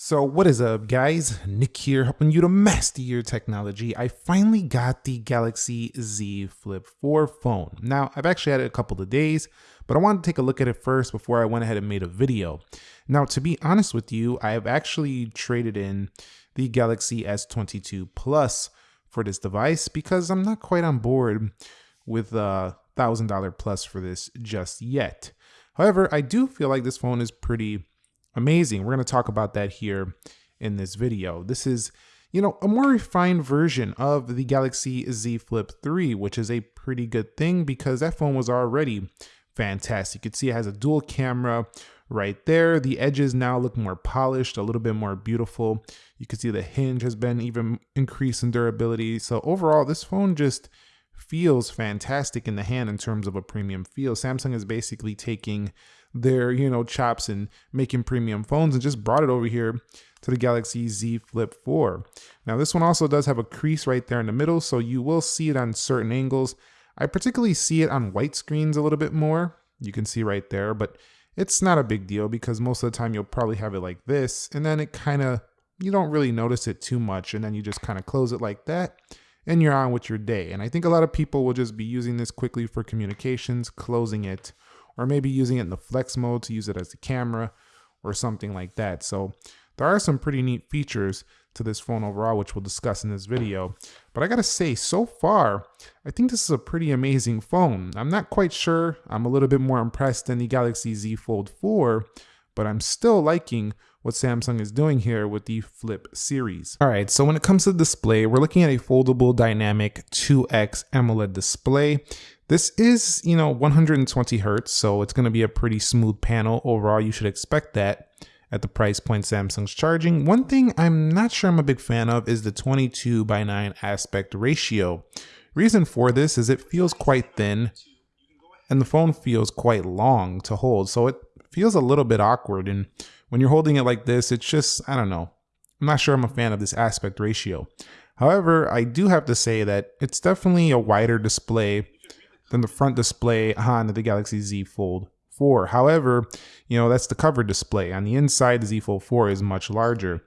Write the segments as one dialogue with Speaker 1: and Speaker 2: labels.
Speaker 1: So what is up guys, Nick here helping you to master your technology. I finally got the Galaxy Z Flip 4 phone. Now I've actually had it a couple of days, but I wanted to take a look at it first before I went ahead and made a video. Now to be honest with you, I have actually traded in the Galaxy S22 Plus for this device because I'm not quite on board with a $1,000 plus for this just yet. However, I do feel like this phone is pretty amazing. We're going to talk about that here in this video. This is, you know, a more refined version of the Galaxy Z Flip 3, which is a pretty good thing because that phone was already fantastic. You can see it has a dual camera right there. The edges now look more polished, a little bit more beautiful. You can see the hinge has been even increased in durability. So overall, this phone just feels fantastic in the hand in terms of a premium feel. Samsung is basically taking their, you know, chops and making premium phones and just brought it over here to the Galaxy Z Flip 4. Now this one also does have a crease right there in the middle, so you will see it on certain angles. I particularly see it on white screens a little bit more. You can see right there, but it's not a big deal because most of the time you'll probably have it like this and then it kind of, you don't really notice it too much and then you just kind of close it like that and you're on with your day. And I think a lot of people will just be using this quickly for communications, closing it or maybe using it in the flex mode to use it as a camera or something like that. So there are some pretty neat features to this phone overall, which we'll discuss in this video. But I gotta say, so far, I think this is a pretty amazing phone. I'm not quite sure. I'm a little bit more impressed than the Galaxy Z Fold 4, but I'm still liking what Samsung is doing here with the Flip series. All right, so when it comes to display, we're looking at a foldable dynamic 2X AMOLED display. This is, you know, 120 hertz, so it's going to be a pretty smooth panel. Overall, you should expect that at the price point Samsung's charging. One thing I'm not sure I'm a big fan of is the 22 by 9 aspect ratio. Reason for this is it feels quite thin and the phone feels quite long to hold, so it feels a little bit awkward. And when you're holding it like this, it's just, I don't know. I'm not sure I'm a fan of this aspect ratio. However, I do have to say that it's definitely a wider display than the front display on the Galaxy Z Fold 4. However, you know, that's the cover display. On the inside, the Z Fold 4 is much larger.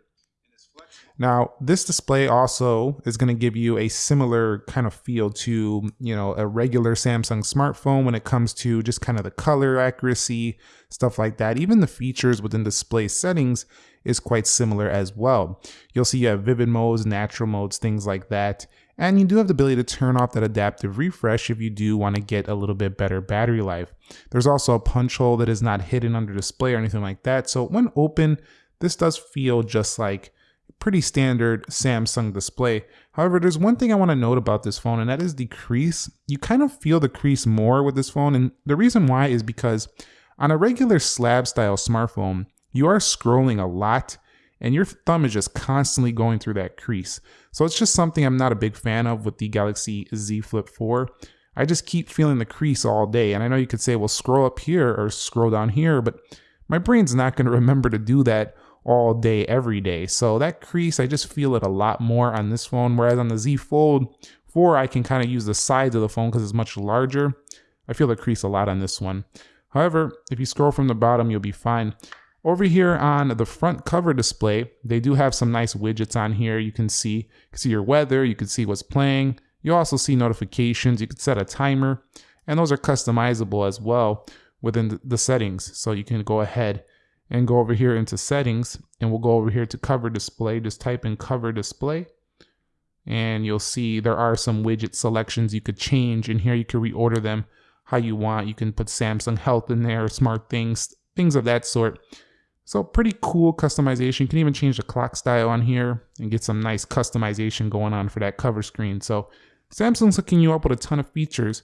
Speaker 1: Now, this display also is going to give you a similar kind of feel to, you know, a regular Samsung smartphone when it comes to just kind of the color accuracy, stuff like that. Even the features within display settings is quite similar as well. You'll see you have vivid modes, natural modes, things like that. And you do have the ability to turn off that adaptive refresh if you do want to get a little bit better battery life. There's also a punch hole that is not hidden under display or anything like that. So when open, this does feel just like pretty standard Samsung display. However, there's one thing I want to note about this phone, and that is the crease. You kind of feel the crease more with this phone, and the reason why is because on a regular slab style smartphone, you are scrolling a lot and your thumb is just constantly going through that crease. So it's just something I'm not a big fan of with the Galaxy Z Flip 4. I just keep feeling the crease all day. And I know you could say, well, scroll up here or scroll down here, but my brain's not going to remember to do that all day, every day. So that crease, I just feel it a lot more on this phone. Whereas on the Z Fold 4, I can kind of use the sides of the phone because it's much larger. I feel the crease a lot on this one. However, if you scroll from the bottom, you'll be fine. Over here on the front cover display, they do have some nice widgets on here. You can see, you can see your weather, you can see what's playing. You also see notifications, you can set a timer, and those are customizable as well within the settings. So you can go ahead and go over here into settings and we'll go over here to cover display. Just type in cover display and you'll see there are some widget selections you could change and here you can reorder them how you want. You can put Samsung Health in there, smart things, things of that sort. So pretty cool customization. You can even change the clock style on here and get some nice customization going on for that cover screen. So Samsung's hooking you up with a ton of features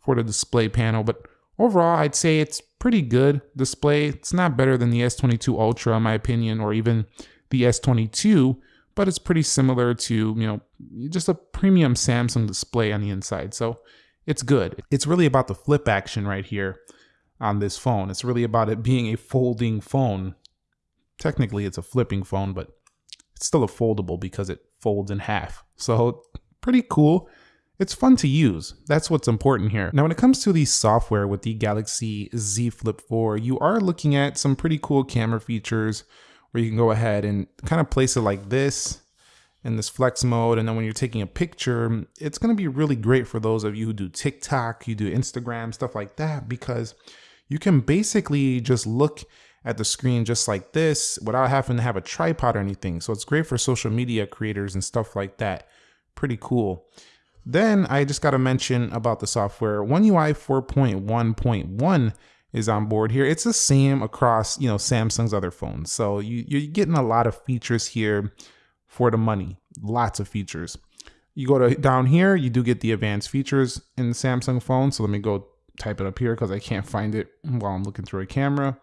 Speaker 1: for the display panel, but overall I'd say it's pretty good display. It's not better than the S22 Ultra in my opinion, or even the S22, but it's pretty similar to, you know, just a premium Samsung display on the inside. So it's good. It's really about the flip action right here on this phone. It's really about it being a folding phone. Technically, it's a flipping phone, but it's still a foldable because it folds in half. So pretty cool. It's fun to use. That's what's important here. Now, when it comes to the software with the Galaxy Z Flip 4, you are looking at some pretty cool camera features where you can go ahead and kind of place it like this in this flex mode. And then when you're taking a picture, it's going to be really great for those of you who do TikTok, you do Instagram, stuff like that, because you can basically just look at the screen just like this without having to have a tripod or anything. So it's great for social media creators and stuff like that. Pretty cool. Then I just got to mention about the software. One UI 4.1.1 is on board here. It's the same across, you know, Samsung's other phones. So you, you're getting a lot of features here for the money. Lots of features. You go to down here, you do get the advanced features in the Samsung phone. So let me go type it up here because I can't find it while I'm looking through a camera.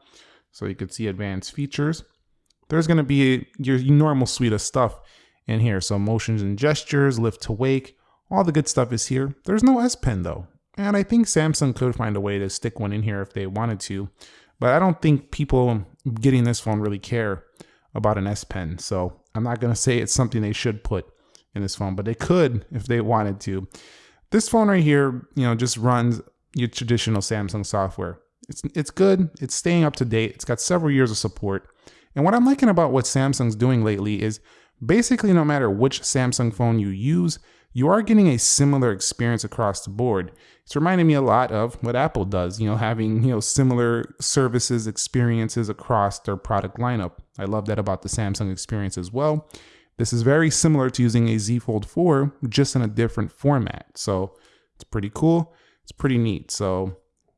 Speaker 1: So you could see advanced features. There's going to be your normal suite of stuff in here. So motions and gestures, lift to wake, all the good stuff is here. There's no S Pen though. And I think Samsung could find a way to stick one in here if they wanted to. But I don't think people getting this phone really care about an S Pen. So I'm not going to say it's something they should put in this phone, but they could if they wanted to. This phone right here, you know, just runs your traditional Samsung software. It's, it's good. It's staying up to date. It's got several years of support. And what I'm liking about what Samsung's doing lately is basically no matter which Samsung phone you use, you are getting a similar experience across the board. It's reminding me a lot of what Apple does, you know, having, you know, similar services, experiences across their product lineup. I love that about the Samsung experience as well. This is very similar to using a Z Fold 4, just in a different format. So it's pretty cool. It's pretty neat. So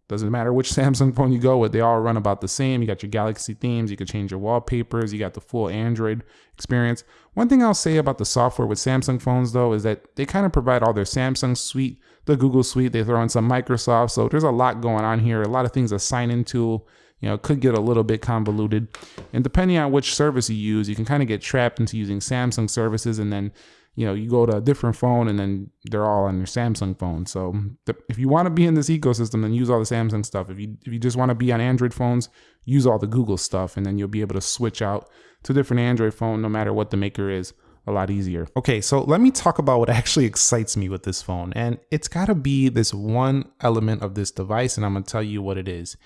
Speaker 1: doesn't matter which Samsung phone you go with, they all run about the same. You got your Galaxy themes, you can change your wallpapers, you got the full Android experience. One thing I'll say about the software with Samsung phones though is that they kind of provide all their Samsung suite, the Google suite, they throw in some Microsoft. So there's a lot going on here, a lot of things to sign into. you know, could get a little bit convoluted. And depending on which service you use, you can kind of get trapped into using Samsung services and then you know, you go to a different phone and then they're all on your Samsung phone. So the, if you want to be in this ecosystem, then use all the Samsung stuff. If you if you just want to be on Android phones, use all the Google stuff, and then you'll be able to switch out to different Android phone, no matter what the maker is. A lot easier. Okay, so let me talk about what actually excites me with this phone, and it's got to be this one element of this device, and I'm gonna tell you what it is.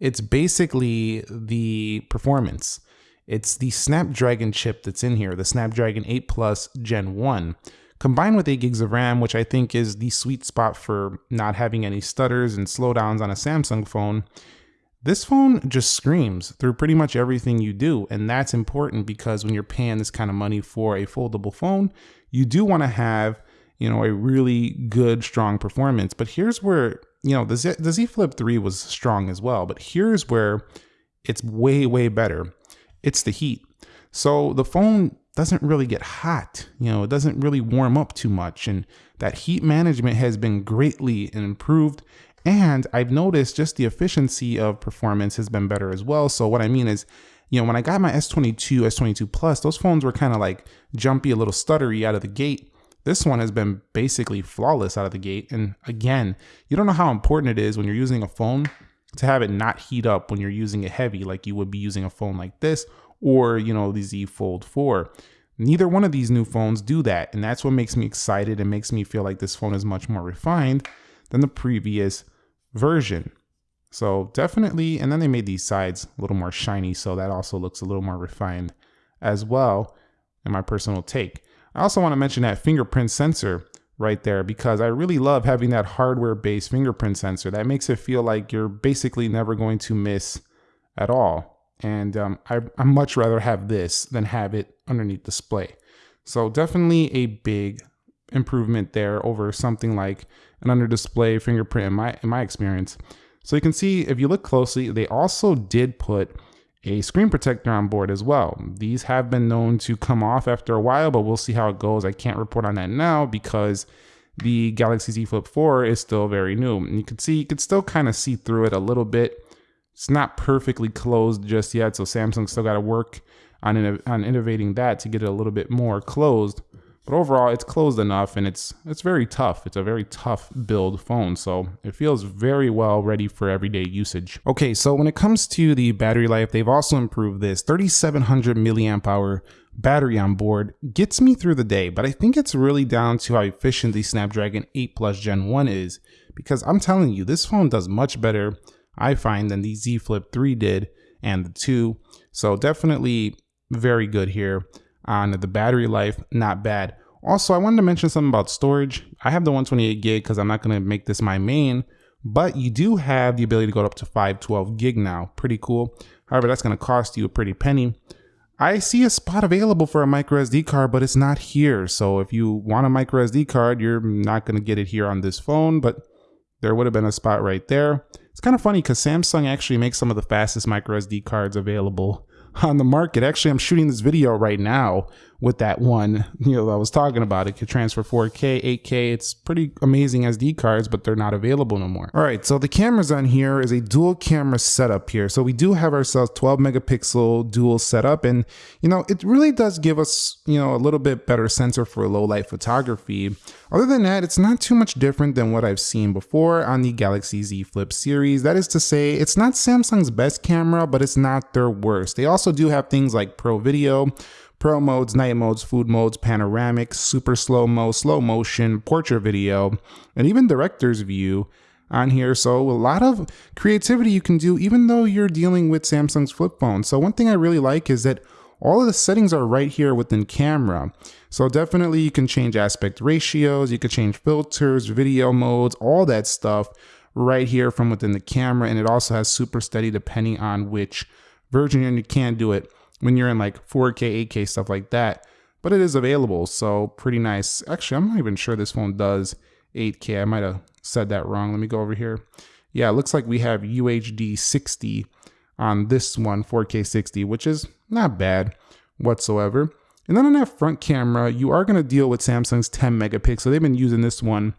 Speaker 1: It's basically the performance. It's the Snapdragon chip that's in here, the Snapdragon 8 Plus Gen 1, combined with 8 gigs of RAM, which I think is the sweet spot for not having any stutters and slowdowns on a Samsung phone. This phone just screams through pretty much everything you do, and that's important because when you're paying this kind of money for a foldable phone, you do want to have, you know, a really good, strong performance. But here's where, you know, the Z, the Z Flip 3 was strong as well, but here's where it's way, way better it's the heat. So the phone doesn't really get hot, you know, it doesn't really warm up too much. And that heat management has been greatly improved. And I've noticed just the efficiency of performance has been better as well. So what I mean is, you know, when I got my S22, S22 Plus, those phones were kind of like jumpy, a little stuttery out of the gate. This one has been basically flawless out of the gate. And again, you don't know how important it is when you're using a phone to have it not heat up when you're using it heavy like you would be using a phone like this or, you know, the Z Fold 4. Neither one of these new phones do that, and that's what makes me excited and makes me feel like this phone is much more refined than the previous version. So definitely, and then they made these sides a little more shiny, so that also looks a little more refined as well in my personal take. I also want to mention that fingerprint sensor right there because I really love having that hardware based fingerprint sensor. That makes it feel like you're basically never going to miss at all. And um, I, I much rather have this than have it underneath display. So definitely a big improvement there over something like an under display fingerprint in my in my experience. So you can see if you look closely, they also did put a screen protector on board as well. These have been known to come off after a while, but we'll see how it goes. I can't report on that now because the Galaxy Z Flip 4 is still very new. And you can see, you can still kind of see through it a little bit. It's not perfectly closed just yet, so Samsung still got to work on, on innovating that to get it a little bit more closed. But overall, it's closed enough and it's it's very tough. It's a very tough build phone, so it feels very well ready for everyday usage. Okay, so when it comes to the battery life, they've also improved this 3700 milliamp hour battery on board gets me through the day, but I think it's really down to how efficient the Snapdragon 8 Plus Gen 1 is because I'm telling you, this phone does much better, I find, than the Z Flip 3 did and the 2. So definitely very good here on the battery life, not bad. Also, I wanted to mention something about storage. I have the 128 gig because I'm not going to make this my main, but you do have the ability to go up to 512 gig now. Pretty cool. However, that's going to cost you a pretty penny. I see a spot available for a micro SD card, but it's not here. So if you want a micro SD card, you're not going to get it here on this phone, but there would have been a spot right there. It's kind of funny because Samsung actually makes some of the fastest micro SD cards available on the market. Actually, I'm shooting this video right now with that one, you know, I was talking about. It could transfer 4K, 8K. It's pretty amazing SD cards, but they're not available no more. All right, so the cameras on here is a dual camera setup here. So we do have ourselves 12 megapixel dual setup, and you know, it really does give us, you know, a little bit better sensor for low light photography. Other than that, it's not too much different than what I've seen before on the Galaxy Z Flip series. That is to say, it's not Samsung's best camera, but it's not their worst. They also do have things like Pro Video, Pro modes, night modes, food modes, panoramic, super slow mo, slow motion, portrait video, and even director's view on here. So a lot of creativity you can do even though you're dealing with Samsung's flip phone. So one thing I really like is that all of the settings are right here within camera. So definitely you can change aspect ratios, you can change filters, video modes, all that stuff right here from within the camera. And it also has super steady depending on which version and you can do it when you're in like 4K, 8K, stuff like that. But it is available, so pretty nice. Actually, I'm not even sure this phone does 8K. I might have said that wrong. Let me go over here. Yeah, it looks like we have UHD 60 on this one, 4K 60, which is not bad whatsoever. And then on that front camera, you are going to deal with Samsung's 10 megapixel. So they've been using this one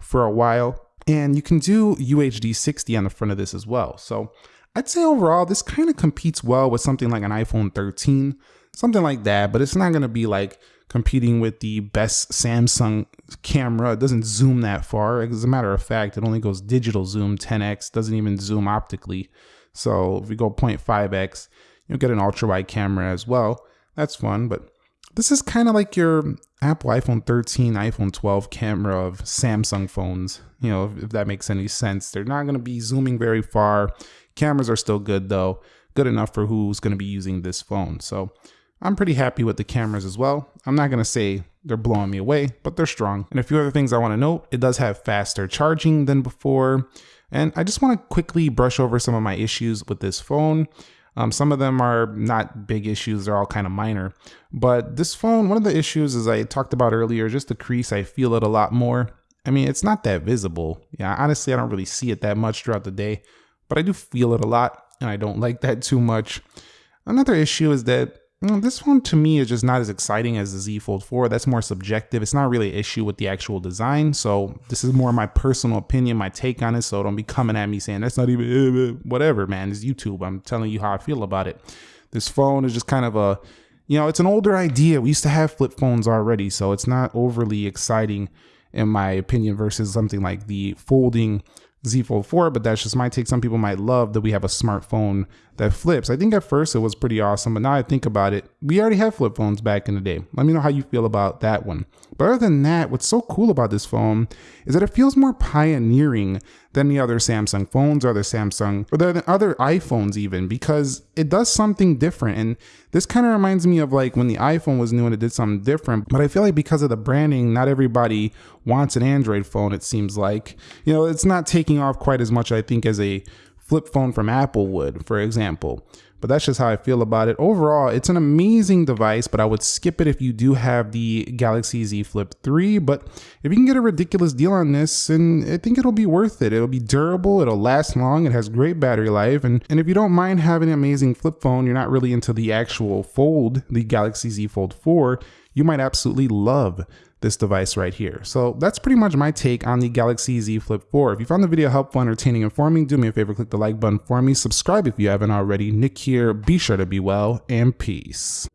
Speaker 1: for a while. And you can do UHD 60 on the front of this as well. So I'd say overall, this kind of competes well with something like an iPhone 13, something like that, but it's not going to be like competing with the best Samsung camera. It doesn't zoom that far. As a matter of fact, it only goes digital zoom 10x, doesn't even zoom optically. So if we go 0.5x, you'll get an ultra wide camera as well. That's fun, but this is kind of like your Apple iPhone 13, iPhone 12 camera of Samsung phones. You know, if that makes any sense. They're not going to be zooming very far. Cameras are still good though, good enough for who's going to be using this phone. So I'm pretty happy with the cameras as well. I'm not going to say they're blowing me away, but they're strong. And a few other things I want to note, it does have faster charging than before. And I just want to quickly brush over some of my issues with this phone. Um, some of them are not big issues, they're all kind of minor. But this phone, one of the issues, as I talked about earlier, just the crease, I feel it a lot more. I mean, it's not that visible. Yeah, honestly, I don't really see it that much throughout the day but I do feel it a lot and I don't like that too much. Another issue is that this one to me is just not as exciting as the Z Fold 4. That's more subjective. It's not really an issue with the actual design. So this is more my personal opinion, my take on it. So don't be coming at me saying that's not even uh, uh, whatever, man. It's YouTube. I'm telling you how I feel about it. This phone is just kind of a, you know, it's an older idea. We used to have flip phones already, so it's not overly exciting in my opinion versus something like the folding Z Fold 4, but that's just my take. Some people might love that we have a smartphone that flips. I think at first it was pretty awesome, but now I think about it, we already had flip phones back in the day. Let me know how you feel about that one. But other than that, what's so cool about this phone is that it feels more pioneering than the other Samsung phones or the Samsung or the other iPhones even because it does something different. And this kind of reminds me of like when the iPhone was new and it did something different. But I feel like because of the branding, not everybody wants an Android phone, it seems like. You know, it's not taking off quite as much, I think, as a flip phone from Apple would, for example but that's just how I feel about it. Overall, it's an amazing device, but I would skip it if you do have the Galaxy Z Flip 3. But if you can get a ridiculous deal on this, and I think it'll be worth it. It'll be durable, it'll last long, it has great battery life, and, and if you don't mind having an amazing flip phone, you're not really into the actual fold, the Galaxy Z Fold 4, you might absolutely love this device right here. So that's pretty much my take on the Galaxy Z Flip 4. If you found the video helpful, entertaining, informing, do me a favor, click the like button for me. Subscribe if you haven't already. Nick here. Be sure to be well and peace.